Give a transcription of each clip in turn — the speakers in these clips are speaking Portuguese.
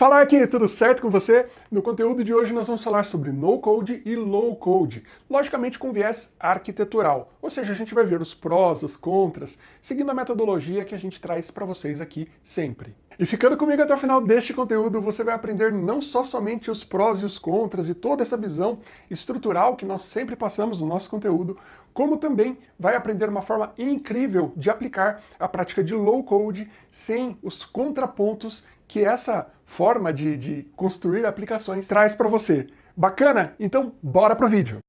Fala aqui, tudo certo com você? No conteúdo de hoje nós vamos falar sobre no-code e low-code, logicamente com viés arquitetural, ou seja, a gente vai ver os prós, os contras, seguindo a metodologia que a gente traz para vocês aqui sempre. E ficando comigo até o final deste conteúdo, você vai aprender não só somente os prós e os contras e toda essa visão estrutural que nós sempre passamos no nosso conteúdo, como também vai aprender uma forma incrível de aplicar a prática de low-code sem os contrapontos que essa forma de, de construir aplicações traz para você. Bacana? Então, bora pro vídeo!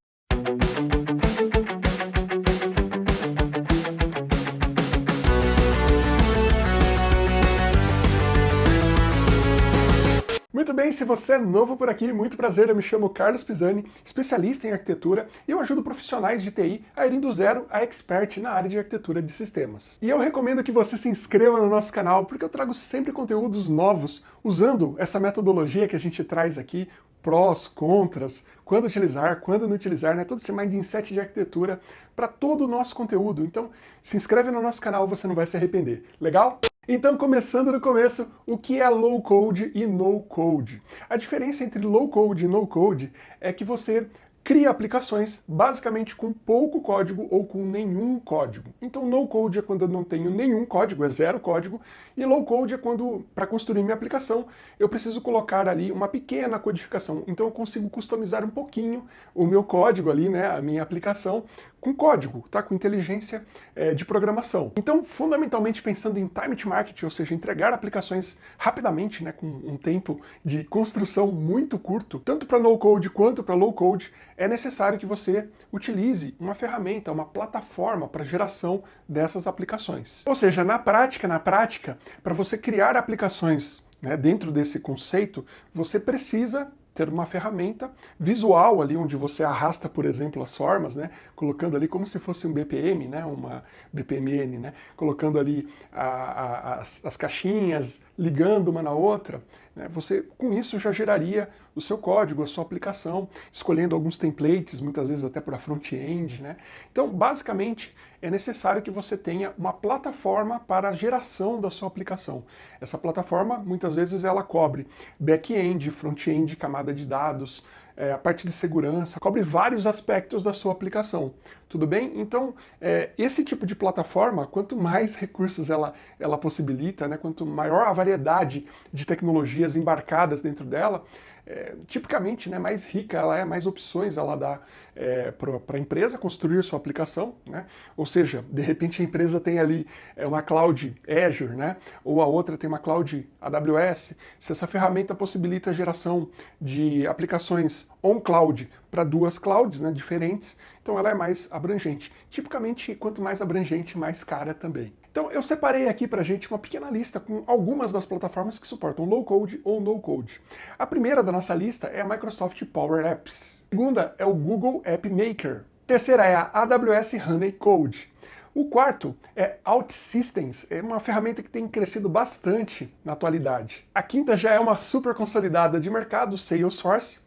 Muito bem, se você é novo por aqui, muito prazer, eu me chamo Carlos Pisani, especialista em arquitetura, e eu ajudo profissionais de TI a irem do zero a expert na área de arquitetura de sistemas. E eu recomendo que você se inscreva no nosso canal, porque eu trago sempre conteúdos novos, usando essa metodologia que a gente traz aqui, prós, contras, quando utilizar, quando não utilizar, né? todo esse mindset de arquitetura para todo o nosso conteúdo. Então, se inscreve no nosso canal, você não vai se arrepender. Legal? Então, começando do começo, o que é low code e no code? A diferença entre low code e no code é que você cria aplicações basicamente com pouco código ou com nenhum código. Então no code é quando eu não tenho nenhum código, é zero código, e low code é quando, para construir minha aplicação, eu preciso colocar ali uma pequena codificação. Então eu consigo customizar um pouquinho o meu código ali, né, a minha aplicação, com código, tá? com inteligência é, de programação. Então, fundamentalmente pensando em time to market, ou seja, entregar aplicações rapidamente, né, com um tempo de construção muito curto, tanto para no code quanto para low code, é necessário que você utilize uma ferramenta, uma plataforma para geração dessas aplicações. Ou seja, na prática, na prática, para você criar aplicações né, dentro desse conceito, você precisa ter uma ferramenta visual ali, onde você arrasta, por exemplo, as formas, né, colocando ali como se fosse um BPM, né, uma BPMN, né, colocando ali a, a, as, as, caixinhas, ligando uma na outra, você com isso já geraria o seu código, a sua aplicação, escolhendo alguns templates, muitas vezes até para front-end. Né. Então, basicamente, é necessário que você tenha uma plataforma para a geração da sua aplicação. Essa plataforma, muitas vezes, ela cobre back-end, front-end, camada de dados, é, a parte de segurança, cobre vários aspectos da sua aplicação. Tudo bem? Então, é, esse tipo de plataforma, quanto mais recursos ela, ela possibilita, né, quanto maior a variedade de tecnologias embarcadas dentro dela, é, tipicamente né, mais rica ela é, mais opções ela dá é, para a empresa construir sua aplicação, né? ou seja, de repente a empresa tem ali é, uma cloud Azure, né? ou a outra tem uma cloud AWS, se essa ferramenta possibilita a geração de aplicações on-cloud para duas clouds né, diferentes, então ela é mais abrangente. Tipicamente, quanto mais abrangente, mais cara também. Então eu separei aqui para a gente uma pequena lista com algumas das plataformas que suportam low-code ou no-code. A primeira da nossa lista é a Microsoft Power Apps. A segunda é o Google App Maker. A terceira é a AWS Honey Code. O quarto é OutSystems, é uma ferramenta que tem crescido bastante na atualidade. A quinta já é uma super consolidada de mercado, Salesforce.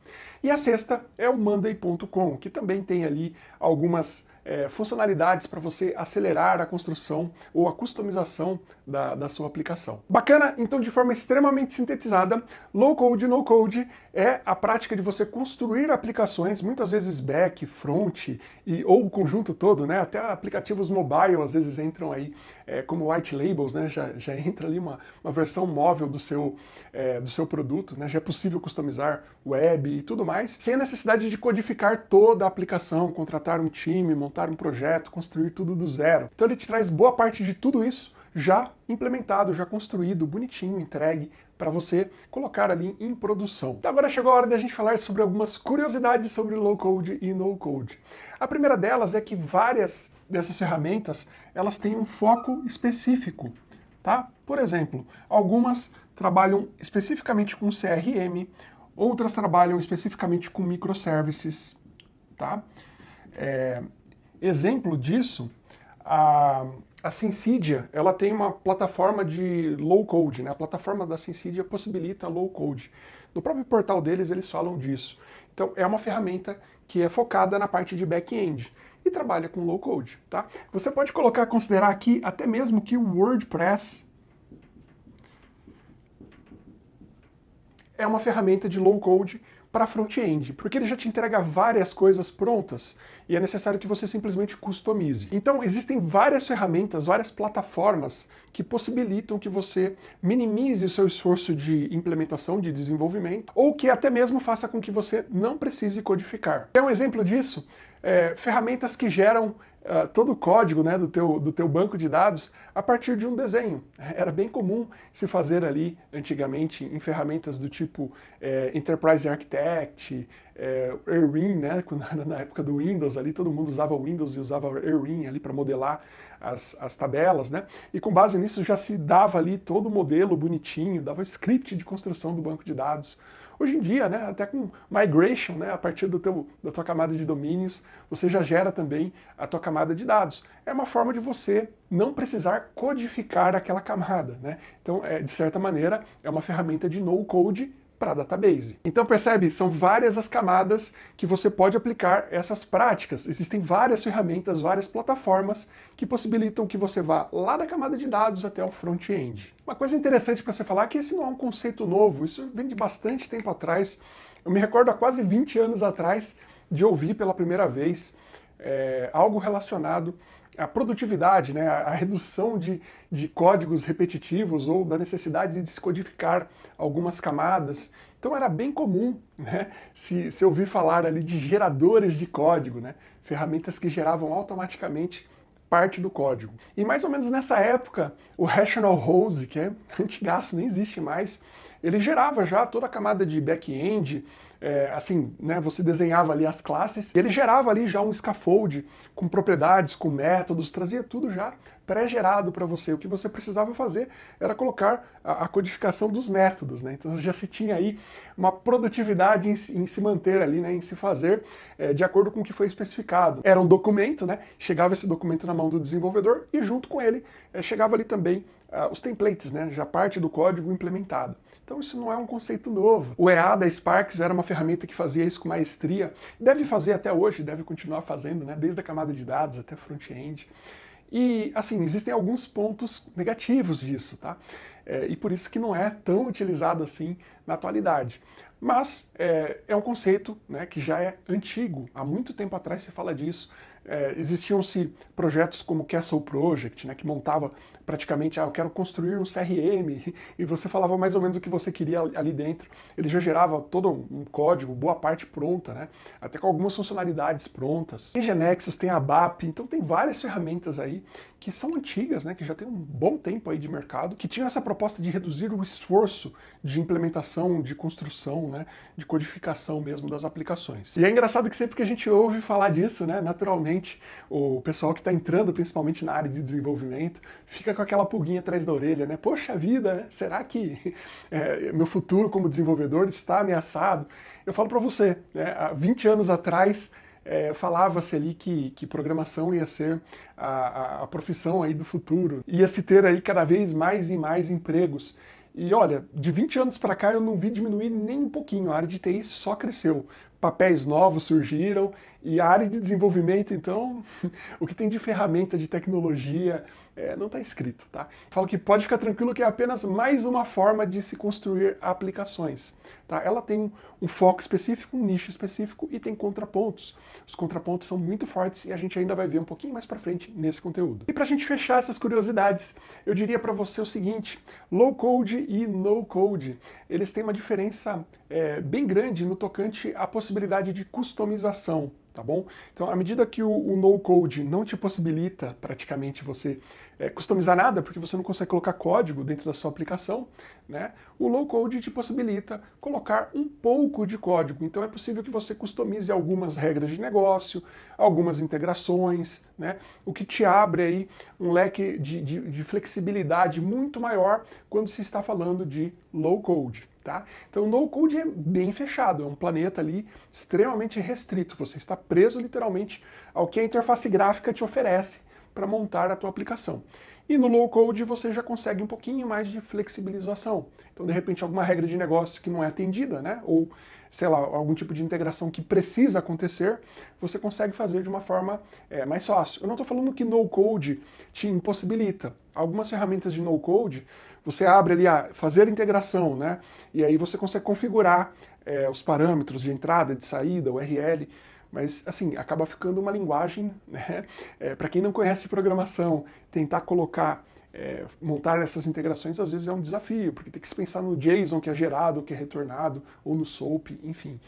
E a sexta é o Monday.com, que também tem ali algumas é, funcionalidades para você acelerar a construção ou a customização da, da sua aplicação. Bacana? Então, de forma extremamente sintetizada, low code, no code é a prática de você construir aplicações, muitas vezes back, front e, ou o conjunto todo, né? Até aplicativos mobile às vezes entram aí é, como white labels, né? Já, já entra ali uma, uma versão móvel do seu, é, do seu produto, né? Já é possível customizar web e tudo mais, sem a necessidade de codificar toda a aplicação, contratar um time, montar um projeto, construir tudo do zero. Então ele te traz boa parte de tudo isso já implementado, já construído, bonitinho, entregue, para você colocar ali em produção. Então agora chegou a hora da gente falar sobre algumas curiosidades sobre low code e no code. A primeira delas é que várias dessas ferramentas, elas têm um foco específico, tá? Por exemplo, algumas trabalham especificamente com CRM, outras trabalham especificamente com microservices, tá? É, Exemplo disso, a, a Sensidia, ela tem uma plataforma de low code, né? A plataforma da Sensidia possibilita low code. No próprio portal deles eles falam disso. Então é uma ferramenta que é focada na parte de back-end e trabalha com low code, tá? Você pode colocar, considerar aqui até mesmo que o WordPress é uma ferramenta de low code para front-end, porque ele já te entrega várias coisas prontas e é necessário que você simplesmente customize. Então existem várias ferramentas, várias plataformas que possibilitam que você minimize o seu esforço de implementação, de desenvolvimento, ou que até mesmo faça com que você não precise codificar. É um exemplo disso, é, ferramentas que geram uh, todo o código né, do, teu, do teu banco de dados a partir de um desenho. Era bem comum se fazer ali, antigamente, em ferramentas do tipo é, Enterprise Architect, é, né, quando era na época do Windows ali, todo mundo usava Windows e usava Erwin ali para modelar as, as tabelas, né, e com base nisso já se dava ali todo o modelo bonitinho, dava script de construção do banco de dados. Hoje em dia, né, até com migration, né, a partir do teu, da tua camada de domínios, você já gera também a tua camada de dados. É uma forma de você não precisar codificar aquela camada. Né? Então, é, de certa maneira, é uma ferramenta de no-code para database. Então percebe, são várias as camadas que você pode aplicar essas práticas. Existem várias ferramentas, várias plataformas que possibilitam que você vá lá da camada de dados até o front-end. Uma coisa interessante para você falar é que esse não é um conceito novo, isso vem de bastante tempo atrás. Eu me recordo há quase 20 anos atrás de ouvir pela primeira vez é, algo relacionado à produtividade, né, a redução de, de códigos repetitivos ou da necessidade de descodificar algumas camadas. Então era bem comum né, se, se ouvir falar ali de geradores de código, né, ferramentas que geravam automaticamente parte do código. E mais ou menos nessa época, o Rational Rose, que é antigaço, nem existe mais, ele gerava já toda a camada de back-end, é, assim, né, você desenhava ali as classes, ele gerava ali já um scaffold com propriedades, com métodos, trazia tudo já pré-gerado para você. O que você precisava fazer era colocar a, a, codificação dos métodos, né? Então já se tinha aí uma produtividade em, em se manter ali, né, em se fazer é, de acordo com o que foi especificado. Era um documento, né? Chegava esse documento na mão do desenvolvedor e junto com ele é, chegava ali também uh, os templates, né? Já parte do código implementado. Então isso não é um conceito novo. O EA da Sparks era uma ferramenta que fazia isso com maestria, deve fazer até hoje, deve continuar fazendo, né, desde a camada de dados até front-end. E, assim, existem alguns pontos negativos disso, tá? É, e por isso que não é tão utilizado assim na atualidade. Mas é, é um conceito né, que já é antigo, há muito tempo atrás se fala disso, é, existiam-se projetos como Castle Project, né, que montava praticamente, ah, eu quero construir um CRM, e você falava mais ou menos o que você queria ali dentro. Ele já gerava todo um código, boa parte pronta, né, até com algumas funcionalidades prontas. Tem Genexus, tem a BAP, então tem várias ferramentas aí que são antigas, né, que já tem um bom tempo aí de mercado, que tinham essa proposta de reduzir o esforço de implementação, de construção, né, de codificação mesmo das aplicações. E é engraçado que sempre que a gente ouve falar disso, né, naturalmente o pessoal que está entrando principalmente na área de desenvolvimento fica com aquela pulguinha atrás da orelha, né? Poxa vida, será que é, meu futuro como desenvolvedor está ameaçado? Eu falo para você, né? há 20 anos atrás é, falava-se ali que, que programação ia ser a, a, a, profissão aí do futuro, ia se ter aí cada vez mais e mais empregos. E olha, de 20 anos para cá eu não vi diminuir nem um pouquinho, a área de TI só cresceu papéis novos surgiram e a área de desenvolvimento, então, o que tem de ferramenta, de tecnologia, é, não está escrito, tá? Falo que pode ficar tranquilo que é apenas mais uma forma de se construir aplicações, tá? Ela tem um, foco específico, um nicho específico e tem contrapontos. Os contrapontos são muito fortes e a gente ainda vai ver um pouquinho mais para frente nesse conteúdo. E para a gente fechar essas curiosidades, eu diria para você o seguinte, low code e no code, eles têm uma diferença é, bem grande no tocante à possibilidade de customização, tá bom? Então, à medida que o, o no-code não te possibilita praticamente você é, customizar nada, porque você não consegue colocar código dentro da sua aplicação, né? O low-code te possibilita colocar um pouco de código. Então é possível que você customize algumas regras de negócio, algumas integrações, né? O que te abre aí um leque de, de, de flexibilidade muito maior quando se está falando de low-code. Tá? Então o no-code é bem fechado, é um planeta ali extremamente restrito, você está preso literalmente ao que a interface gráfica te oferece para montar a tua aplicação. E no low code você já consegue um pouquinho mais de flexibilização. Então, de repente, alguma regra de negócio que não é atendida, né? Ou, sei lá, algum tipo de integração que precisa acontecer, você consegue fazer de uma forma é, mais fácil. Eu não estou falando que no code te impossibilita. Algumas ferramentas de no code, você abre ali a fazer integração, né? E aí você consegue configurar é, os parâmetros de entrada, de saída, URL mas assim, acaba ficando uma linguagem, né? É, para quem não conhece de programação, tentar colocar, é, montar essas integrações às vezes é um desafio, porque tem que se pensar no JSON que é gerado, que é retornado, ou no SOAP, enfim.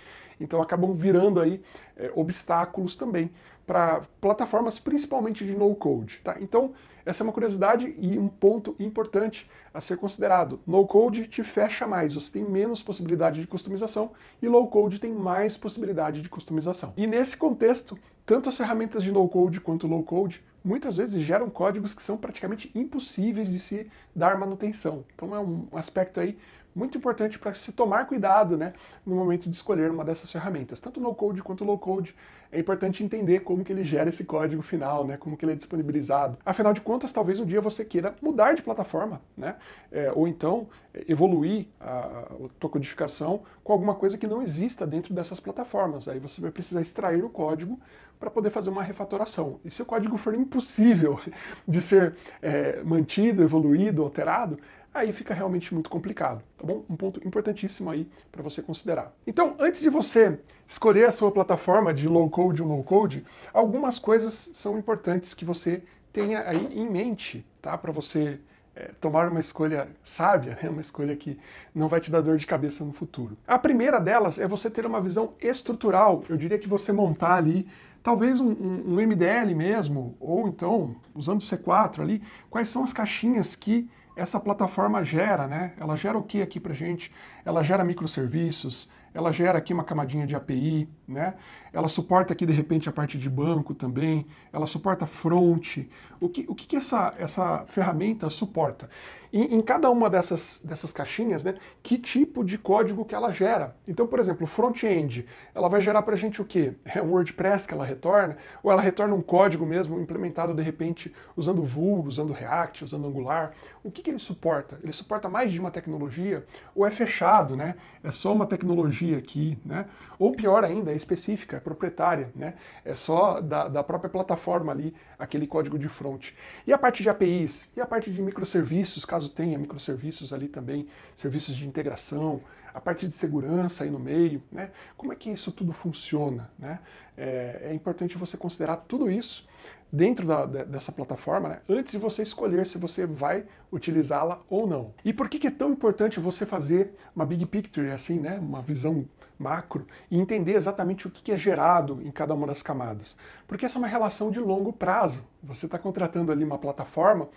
Então acabam virando aí é, obstáculos também para plataformas principalmente de no-code. Tá? Então, essa é uma curiosidade e um ponto importante a ser considerado. No-code te fecha mais, você tem menos possibilidade de customização e low-code tem mais possibilidade de customização. E nesse contexto, tanto as ferramentas de no-code quanto low-code muitas vezes geram códigos que são praticamente impossíveis de se dar manutenção. Então é um aspecto aí muito importante para se tomar cuidado né, no momento de escolher uma dessas ferramentas. Tanto no code quanto low code, é importante entender como que ele gera esse código final, né, como que ele é disponibilizado. Afinal de contas, talvez um dia você queira mudar de plataforma, né, é, ou então é, evoluir a, a tua codificação com alguma coisa que não exista dentro dessas plataformas. Aí você vai precisar extrair o código para poder fazer uma refatoração. E se o código for impossível de ser é, mantido, evoluído, alterado, aí fica realmente muito complicado, tá bom? Um ponto importantíssimo aí para você considerar. Então, antes de você escolher a sua plataforma de low code ou no code, algumas coisas são importantes que você tenha aí em mente, tá? Para você é, tomar uma escolha sábia, né? uma escolha que não vai te dar dor de cabeça no futuro. A primeira delas é você ter uma visão estrutural. Eu diria que você montar ali talvez um, um MDL mesmo, ou então, usando o C4 ali, quais são as caixinhas que essa plataforma gera, né? Ela gera o que aqui pra gente? Ela gera microserviços, ela gera aqui uma camadinha de API, né? Ela suporta aqui, de repente, a parte de banco também, ela suporta front. O que, o que, que essa, essa ferramenta suporta? E em cada uma dessas, dessas caixinhas, né, que tipo de código que ela gera. Então, por exemplo, front-end, ela vai gerar para gente o quê? É um WordPress que ela retorna? Ou ela retorna um código mesmo implementado, de repente, usando Vue, usando React, usando Angular? O que, que ele suporta? Ele suporta mais de uma tecnologia? Ou é fechado, né? É só uma tecnologia aqui, né? Ou pior ainda, é específica, proprietária, né? É só da, da própria plataforma ali, aquele código de front. E a parte de APIs? E a parte de microserviços, caso tenha microserviços ali também, serviços de integração, a parte de segurança aí no meio, né? Como é que isso tudo funciona, né? É, é importante você considerar tudo isso dentro da, dessa plataforma, né, antes de você escolher se você vai utilizá-la ou não. E por que, que é tão importante você fazer uma big picture, assim, né, uma visão macro, e entender exatamente o que, que é gerado em cada uma das camadas? Porque essa é uma relação de longo prazo. Você está contratando ali uma plataforma,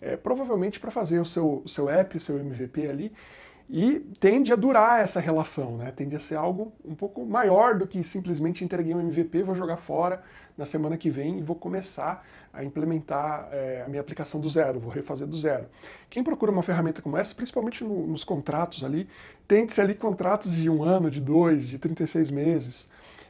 é, provavelmente para fazer o seu, o seu app, o seu MVP ali, e tende a durar essa relação, né? tende a ser algo um pouco maior do que simplesmente entreguei um MVP, vou jogar fora na semana que vem e vou começar a implementar é, a minha aplicação do zero, vou refazer do zero. Quem procura uma ferramenta como essa, principalmente no, nos contratos ali, tende-se ali contratos de um ano, de dois, de 36 meses,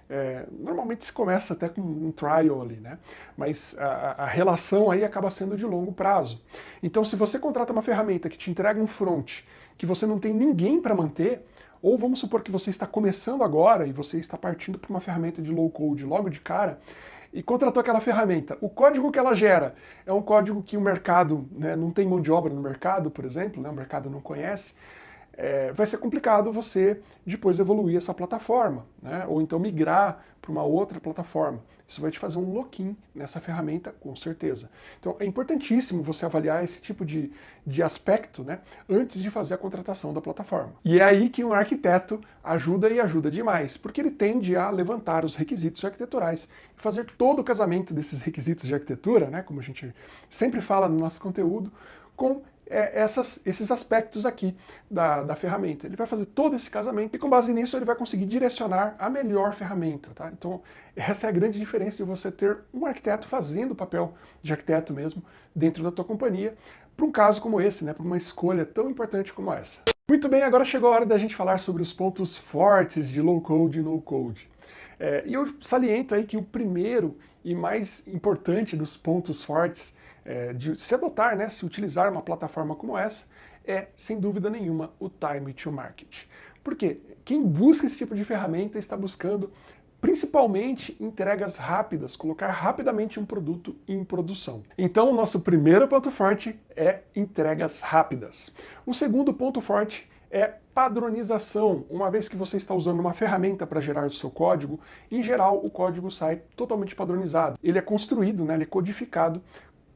é, normalmente se começa até com um trial ali, né? Mas a, a, relação aí acaba sendo de longo prazo. Então se você contrata uma ferramenta que te entrega um front, que você não tem ninguém para manter, ou vamos supor que você está começando agora e você está partindo para uma ferramenta de low code logo de cara, e contratou aquela ferramenta. O código que ela gera é um código que o mercado, né, não tem mão de obra no mercado, por exemplo, né, o mercado não conhece, é, vai ser complicado você depois evoluir essa plataforma, né? ou então migrar para uma outra plataforma. Isso vai te fazer um lock-in nessa ferramenta, com certeza. Então é importantíssimo você avaliar esse tipo de, de aspecto né, antes de fazer a contratação da plataforma. E é aí que um arquiteto ajuda e ajuda demais, porque ele tende a levantar os requisitos arquiteturais e fazer todo o casamento desses requisitos de arquitetura, né, como a gente sempre fala no nosso conteúdo, com é, essas, esses aspectos aqui da, da ferramenta. Ele vai fazer todo esse casamento e com base nisso ele vai conseguir direcionar a melhor ferramenta. Tá? Então essa é a grande diferença de você ter um arquiteto fazendo o papel de arquiteto mesmo dentro da tua companhia para um caso como esse, né? para uma escolha tão importante como essa. Muito bem, agora chegou a hora da gente falar sobre os pontos fortes de low code e no code. É, e eu saliento aí que o primeiro e mais importante dos pontos fortes é, de se adotar, né, se utilizar uma plataforma como essa, é, sem dúvida nenhuma, o time to market. Por quê? Quem busca esse tipo de ferramenta está buscando principalmente entregas rápidas, colocar rapidamente um produto em produção. Então, o nosso primeiro ponto forte é entregas rápidas. O segundo ponto forte é padronização. Uma vez que você está usando uma ferramenta para gerar o seu código, em geral o código sai totalmente padronizado. Ele é construído, né, ele é codificado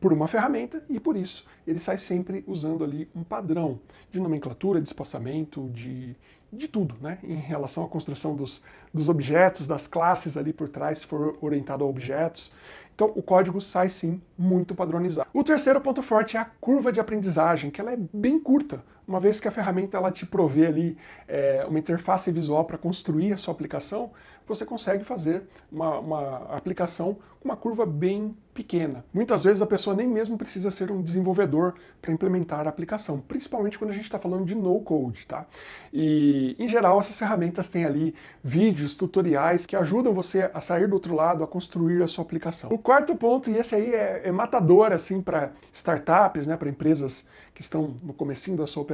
por uma ferramenta e por isso ele sai sempre usando ali um padrão de nomenclatura, de espaçamento, de, de tudo, né? Em relação à construção dos, dos objetos, das classes ali por trás, se for orientado a objetos. Então o código sai sim muito padronizado. O terceiro ponto forte é a curva de aprendizagem, que ela é bem curta uma vez que a ferramenta ela te provê ali é, uma interface visual para construir a sua aplicação, você consegue fazer uma, uma aplicação com uma curva bem pequena. Muitas vezes a pessoa nem mesmo precisa ser um desenvolvedor para implementar a aplicação, principalmente quando a gente está falando de no-code, tá? E, em geral, essas ferramentas têm ali vídeos, tutoriais que ajudam você a sair do outro lado, a construir a sua aplicação. O quarto ponto, e esse aí é, é matador, assim, para startups, né, para empresas que estão no comecinho da sua operação,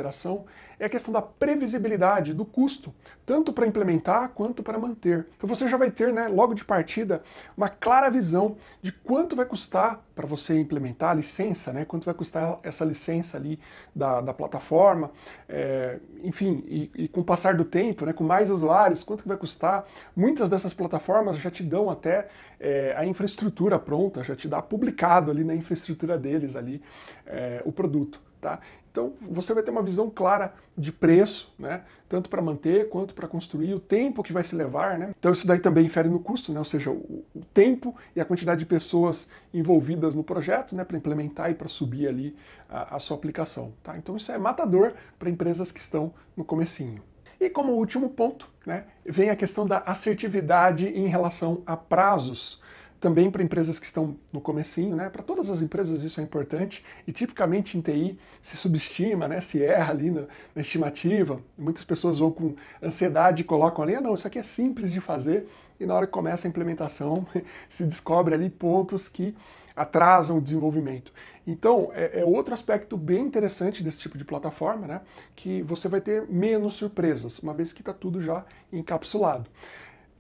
é a questão da previsibilidade do custo, tanto para implementar quanto para manter. Então você já vai ter, né, logo de partida, uma clara visão de quanto vai custar para você implementar a licença, né, quanto vai custar essa licença ali da, da plataforma, é, enfim, e, e, com o passar do tempo, né, com mais usuários, quanto que vai custar. Muitas dessas plataformas já te dão até é, a infraestrutura pronta, já te dá publicado ali na infraestrutura deles ali é, o produto. Tá? Então você vai ter uma visão clara de preço, né? tanto para manter quanto para construir, o tempo que vai se levar. Né? Então isso daí também infere no custo, né? ou seja, o, o tempo e a quantidade de pessoas envolvidas no projeto né? para implementar e para subir ali a, a, sua aplicação. Tá? Então isso é matador para empresas que estão no comecinho. E como último ponto, né, vem a questão da assertividade em relação a prazos também para empresas que estão no comecinho, né? Para todas as empresas isso é importante e tipicamente em TI se subestima, né? Se erra ali na, na estimativa. Muitas pessoas vão com ansiedade e colocam ali, ah, não, isso aqui é simples de fazer e na hora que começa a implementação se descobre ali pontos que atrasam o desenvolvimento. Então, é, é, outro aspecto bem interessante desse tipo de plataforma, né? Que você vai ter menos surpresas, uma vez que está tudo já encapsulado.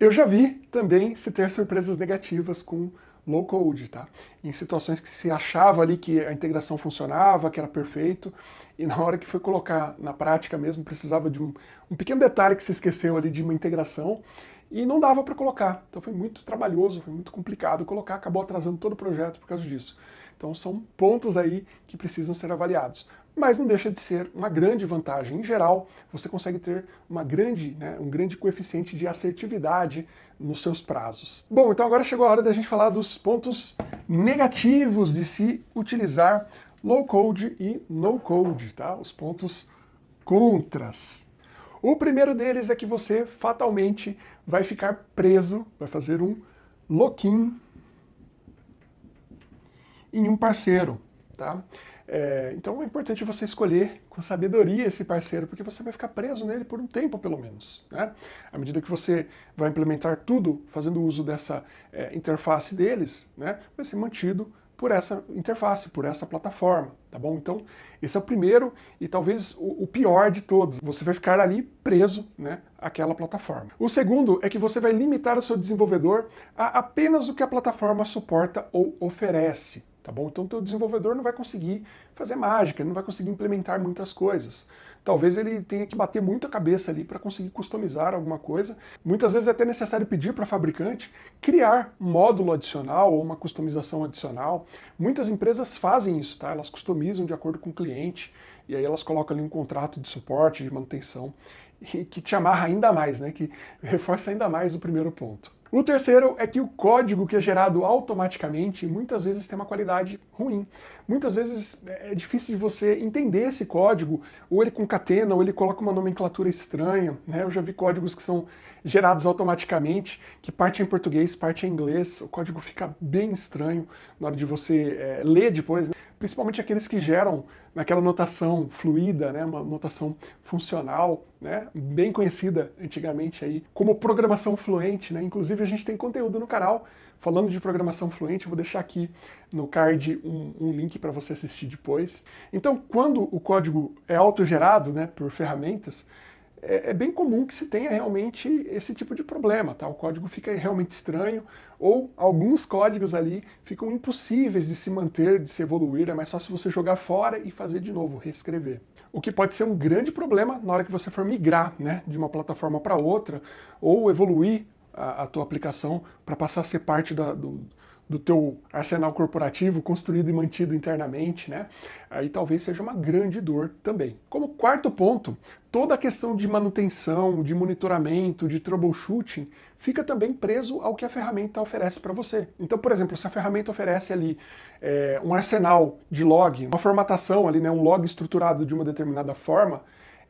Eu já vi também se ter surpresas negativas com low code, tá? Em situações que se achava ali que a integração funcionava, que era perfeito, e na hora que foi colocar na prática mesmo, precisava de um, um pequeno detalhe que se esqueceu ali de uma integração, e não dava para colocar. Então foi muito trabalhoso, foi muito complicado colocar, acabou atrasando todo o projeto por causa disso. Então são pontos aí que precisam ser avaliados mas não deixa de ser uma grande vantagem. Em geral, você consegue ter uma grande, né, um grande coeficiente de assertividade nos seus prazos. Bom, então agora chegou a hora da gente falar dos pontos negativos de se utilizar low code e no code, tá? Os pontos contras. O primeiro deles é que você fatalmente vai ficar preso, vai fazer um lock-in em um parceiro, tá? É, então é importante você escolher com sabedoria esse parceiro, porque você vai ficar preso nele por um tempo, pelo menos. Né? À medida que você vai implementar tudo fazendo uso dessa é, interface deles, né, vai ser mantido por essa interface, por essa plataforma, tá bom? Então, esse é o primeiro e talvez o, o pior de todos. Você vai ficar ali preso, né, àquela plataforma. O segundo é que você vai limitar o seu desenvolvedor a apenas o que a plataforma suporta ou oferece tá bom? Então o teu desenvolvedor não vai conseguir fazer mágica, ele não vai conseguir implementar muitas coisas. Talvez ele tenha que bater muito a cabeça ali para conseguir customizar alguma coisa. Muitas vezes é até necessário pedir para a fabricante criar um módulo adicional ou uma customização adicional. Muitas empresas fazem isso, tá? Elas customizam de acordo com o cliente e aí elas colocam ali um contrato de suporte, de manutenção, que te amarra ainda mais, né? Que reforça ainda mais o primeiro ponto. O terceiro é que o código que é gerado automaticamente muitas vezes tem uma qualidade ruim. Muitas vezes é difícil de você entender esse código, ou ele concatena, ou ele coloca uma nomenclatura estranha. Né? Eu já vi códigos que são gerados automaticamente, que parte é em português, parte é em inglês, o código fica bem estranho na hora de você é, ler depois. Né? principalmente aqueles que geram naquela notação fluida, né, uma notação funcional, né, bem conhecida antigamente aí como programação fluente, né, inclusive a gente tem conteúdo no canal falando de programação fluente, eu vou deixar aqui no card um, um link para você assistir depois. Então, quando o código é autogerado, né, por ferramentas, é, é, bem comum que se tenha realmente esse tipo de problema, tá? O código fica realmente estranho, ou alguns códigos ali ficam impossíveis de se manter, de se evoluir, é mais fácil você jogar fora e fazer de novo, reescrever. O que pode ser um grande problema na hora que você for migrar né, de uma plataforma para outra, ou evoluir a, a tua aplicação para passar a ser parte da, do, do teu arsenal corporativo construído e mantido internamente, né? Aí talvez seja uma grande dor também. Como quarto ponto, toda a questão de manutenção, de monitoramento, de troubleshooting fica também preso ao que a ferramenta oferece para você. Então, por exemplo, se a ferramenta oferece ali é, um arsenal de log, uma formatação ali, né, um log estruturado de uma determinada forma,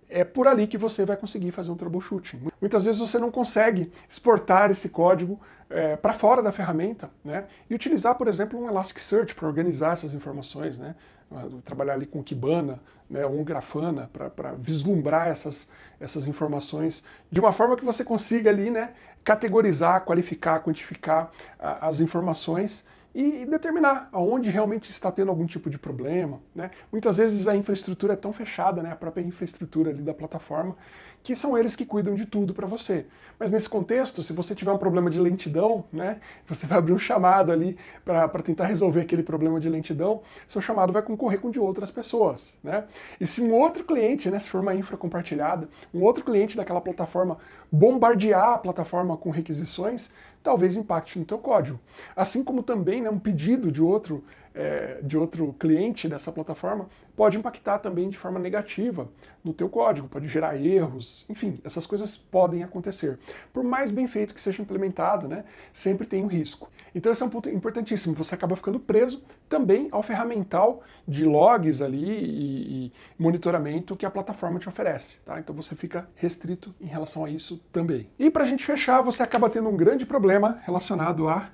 é por ali que você vai conseguir fazer um troubleshooting. Muitas vezes você não consegue exportar esse código é, para fora da ferramenta, né? E utilizar, por exemplo, um Elasticsearch para organizar essas informações, né? Ah, trabalhar ali com Kibana, né, ou um Grafana, para vislumbrar essas, essas informações de uma forma que você consiga ali, né, categorizar, qualificar, quantificar a, as informações e determinar aonde realmente está tendo algum tipo de problema. Né? Muitas vezes a infraestrutura é tão fechada, né, a própria infraestrutura ali da plataforma, que são eles que cuidam de tudo para você. Mas nesse contexto, se você tiver um problema de lentidão, né, você vai abrir um chamado ali para tentar resolver aquele problema de lentidão, seu chamado vai concorrer com de outras pessoas. Né? E se um outro cliente, né, se for uma infra compartilhada, um outro cliente daquela plataforma bombardear a plataforma com requisições, talvez impacte no teu código. Assim como também né, um pedido de outro, é, de outro cliente dessa plataforma pode impactar também de forma negativa no teu código, pode gerar erros, enfim, essas coisas podem acontecer. Por mais bem feito que seja implementado, né, sempre tem um risco. Então esse é um ponto importantíssimo, você acaba ficando preso também ao ferramental de logs ali e, e monitoramento que a plataforma te oferece, tá? Então você fica restrito em relação a isso também. E para a gente fechar, você acaba tendo um grande problema relacionado a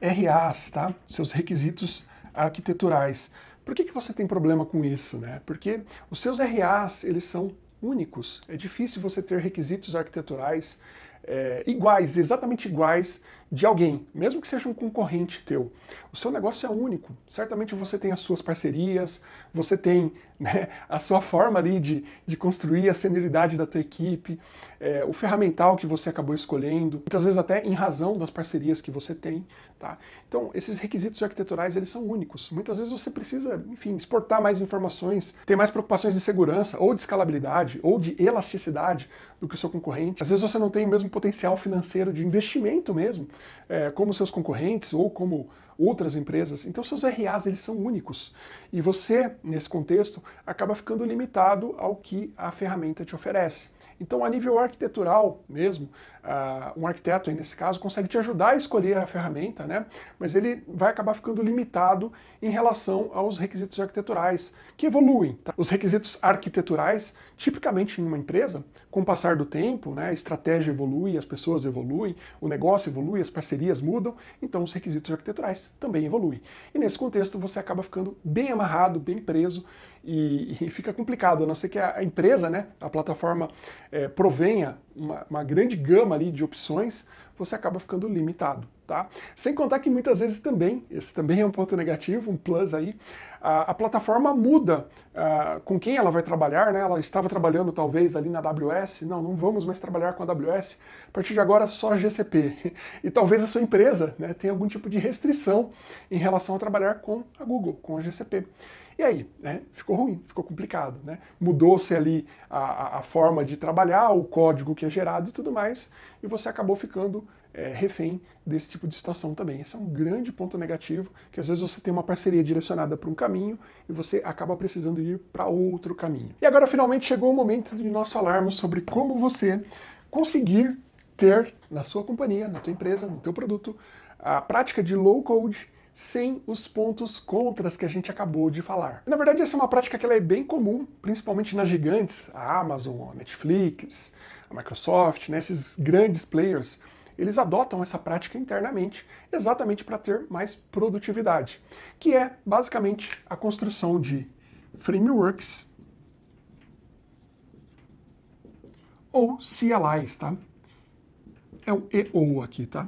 RAs, tá? Seus requisitos arquiteturais. Por que, que você tem problema com isso? Né? Porque os seus RAs, eles são únicos. É difícil você ter requisitos arquiteturais é, iguais, exatamente iguais de alguém, mesmo que seja um concorrente teu. O seu negócio é único. Certamente você tem as suas parcerias, você tem né, a sua forma ali de, de construir a senioridade da tua equipe, é, o ferramental que você acabou escolhendo, muitas vezes até em razão das parcerias que você tem. Tá? Então, esses requisitos arquiteturais, eles são únicos. Muitas vezes você precisa, enfim, exportar mais informações, ter mais preocupações de segurança, ou de escalabilidade, ou de elasticidade do que o seu concorrente. Às vezes você não tem o mesmo potencial financeiro de investimento mesmo, é, como seus concorrentes ou como outras empresas. Então seus RAs eles são únicos e você, nesse contexto, acaba ficando limitado ao que a ferramenta te oferece. Então, a nível arquitetural mesmo, uh, um arquiteto, nesse caso, consegue te ajudar a escolher a ferramenta, né? mas ele vai acabar ficando limitado em relação aos requisitos arquiteturais, que evoluem. Tá? Os requisitos arquiteturais, tipicamente em uma empresa, com o passar do tempo, né, a estratégia evolui, as pessoas evoluem, o negócio evolui, as parcerias mudam, então os requisitos arquiteturais também evoluem. E nesse contexto você acaba ficando bem amarrado, bem preso, e, e fica complicado, a não ser que a, a empresa, né, a plataforma, é, provenha uma, uma grande gama ali de opções, você acaba ficando limitado. Tá? Sem contar que muitas vezes também, esse também é um ponto negativo, um plus aí, a, a plataforma muda uh, com quem ela vai trabalhar, né? Ela estava trabalhando talvez ali na AWS, não, não vamos mais trabalhar com a AWS, a partir de agora só GCP. E talvez a sua empresa né, tenha algum tipo de restrição em relação a trabalhar com a Google, com a GCP. E aí, né, ficou ruim, ficou complicado, né? Mudou-se ali a, a, forma de trabalhar, o código que é gerado e tudo mais, e você acabou ficando é, refém desse tipo de situação também. Esse é um grande ponto negativo, que às vezes você tem uma parceria direcionada para um caminho e você acaba precisando ir para outro caminho. E agora finalmente chegou o momento de nós falarmos sobre como você conseguir ter na sua companhia, na tua empresa, no teu produto, a prática de low code sem os pontos contras que a gente acabou de falar. Na verdade, essa é uma prática que ela é bem comum, principalmente nas gigantes, a Amazon, a Netflix, a Microsoft, né, esses grandes players eles adotam essa prática internamente, exatamente para ter mais produtividade, que é basicamente a construção de frameworks ou CLIs, tá? É o EO aqui, tá?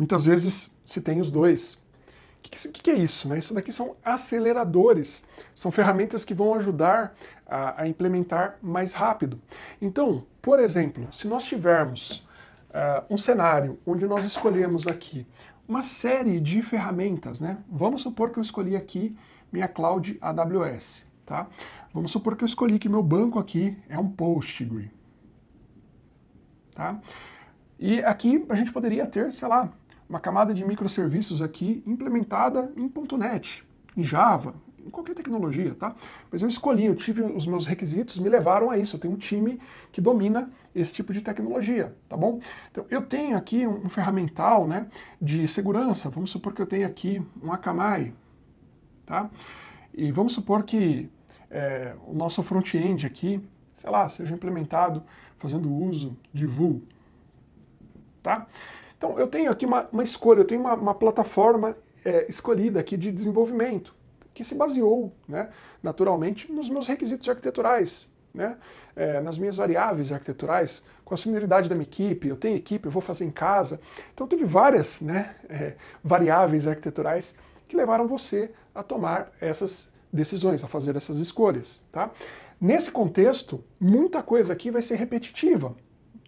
Muitas vezes se tem os dois. O que, que, é isso? Né? Isso daqui são aceleradores, são ferramentas que vão ajudar a, a implementar mais rápido. Então, por exemplo, se nós tivermos uh, um cenário onde nós escolhemos aqui uma série de ferramentas, né? Vamos supor que eu escolhi aqui minha cloud AWS, tá? Vamos supor que eu escolhi que meu banco aqui é um Postgre, tá? E aqui a gente poderia ter, sei lá, uma camada de microserviços aqui implementada em .NET, em Java, em qualquer tecnologia, tá? Mas eu escolhi, eu tive os meus requisitos, me levaram a isso. Eu tenho um time que domina esse tipo de tecnologia, tá bom? Então, eu tenho aqui um, ferramental, né, de segurança. Vamos supor que eu tenho aqui um Akamai, tá? E vamos supor que é, o nosso front-end aqui, sei lá, seja implementado fazendo uso de Vue, tá? Então, eu tenho aqui uma, uma escolha, eu tenho uma, uma plataforma é, escolhida aqui de desenvolvimento, que se baseou, né, naturalmente, nos meus requisitos arquiteturais, né, é, nas minhas variáveis arquiteturais, com a similaridade da minha equipe, eu tenho equipe, eu vou fazer em casa. Então, teve várias né, é, variáveis arquiteturais que levaram você a tomar essas decisões, a fazer essas escolhas. Tá? Nesse contexto, muita coisa aqui vai ser repetitiva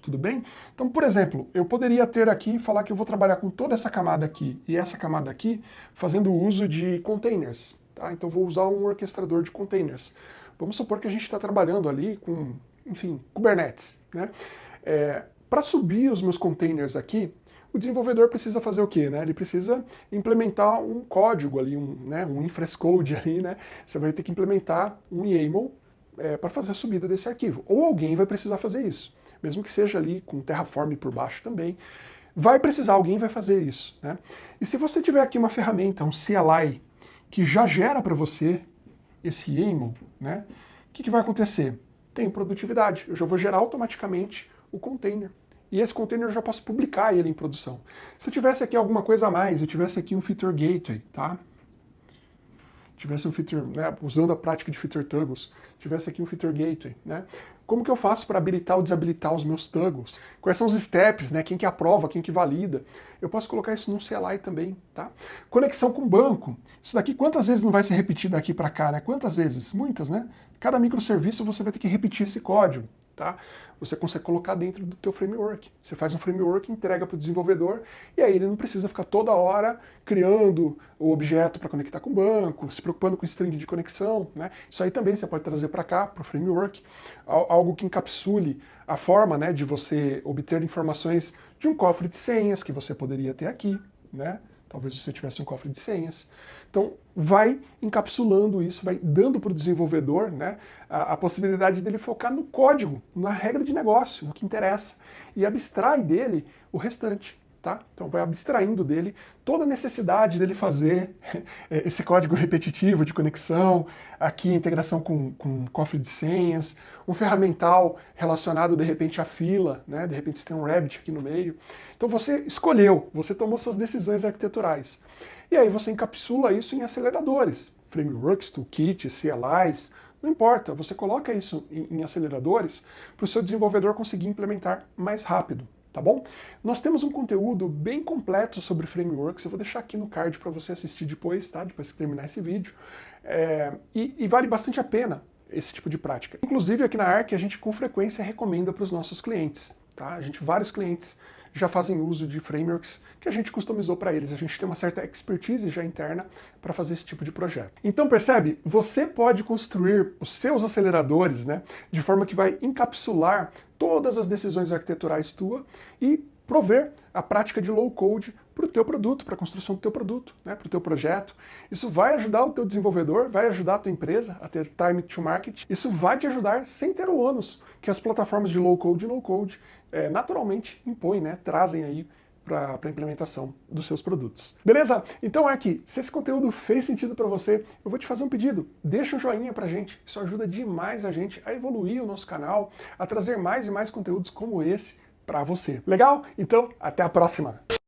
tudo bem? Então, por exemplo, eu poderia ter aqui, falar que eu vou trabalhar com toda essa camada aqui e essa camada aqui, fazendo uso de containers. Tá? Então vou usar um orquestrador de containers. Vamos supor que a gente está trabalhando ali com, enfim, Kubernetes. Né? É, Para subir os meus containers aqui, o desenvolvedor precisa fazer o quê? Né? Ele precisa implementar um código ali, um, né, um ali, né? Você vai ter que implementar um YAML é, para fazer a subida desse arquivo. Ou alguém vai precisar fazer isso mesmo que seja ali com Terraform por baixo também, vai precisar, alguém vai fazer isso. Né? E se você tiver aqui uma ferramenta, um CLI, que já gera para você esse YAML, né, o que, que vai acontecer? Tem produtividade, eu já vou gerar automaticamente o container. E esse container eu já posso publicar ele em produção. Se eu tivesse aqui alguma coisa a mais, eu tivesse aqui um feature gateway, tá? tivesse um feature, né, usando a prática de feature toggles, tivesse aqui um feature gateway, né? Como que eu faço para habilitar ou desabilitar os meus toggles? Quais são os steps, né? Quem que aprova, quem que valida? Eu posso colocar isso num CLI também, tá? Conexão com banco. Isso daqui quantas vezes não vai ser repetido daqui para cá, né? Quantas vezes? Muitas, né? Cada microserviço você vai ter que repetir esse código tá? Você consegue colocar dentro do teu framework. Você faz um framework, entrega para o desenvolvedor, e aí ele não precisa ficar toda hora criando o objeto para conectar com o banco, se preocupando com string de conexão, né? Isso aí também você pode trazer para cá, para o framework, algo que encapsule a forma né, de você obter informações de um cofre de senhas que você poderia ter aqui, né? Talvez você tivesse um cofre de senhas. Então, vai encapsulando isso, vai dando para o desenvolvedor né, a, a, possibilidade dele focar no código, na regra de negócio, no que interessa, e abstrai dele o restante. Tá? Então vai abstraindo dele toda a necessidade dele fazer esse código repetitivo de conexão, aqui integração com, com cofre de senhas, um ferramental relacionado de repente à fila, né? de repente você tem um Rabbit aqui no meio. Então você escolheu, você tomou suas decisões arquiteturais. E aí você encapsula isso em aceleradores, frameworks, toolkits, CLIs, não importa, você coloca isso em, em aceleradores para o seu desenvolvedor conseguir implementar mais rápido tá bom? Nós temos um conteúdo bem completo sobre frameworks, eu vou deixar aqui no card para você assistir depois, tá? Depois que terminar esse vídeo. É, e, e, vale bastante a pena esse tipo de prática. Inclusive aqui na ARC a gente com frequência recomenda para os nossos clientes, tá? A gente, vários clientes já fazem uso de frameworks que a gente customizou para eles. A gente tem uma certa expertise já interna para fazer esse tipo de projeto. Então percebe, você pode construir os seus aceleradores né, de forma que vai encapsular todas as decisões arquiteturais tua e prover a prática de low code para o teu produto, para a construção do teu produto, né, para o teu projeto. Isso vai ajudar o teu desenvolvedor, vai ajudar a tua empresa a ter time to market. Isso vai te ajudar sem ter o ônus que as plataformas de low code e no code é, naturalmente impõem, né, trazem aí para a implementação dos seus produtos. Beleza? Então aqui, se esse conteúdo fez sentido para você, eu vou te fazer um pedido. Deixa um joinha para gente, isso ajuda demais a gente a evoluir o nosso canal, a trazer mais e mais conteúdos como esse para você. Legal? Então, até a próxima!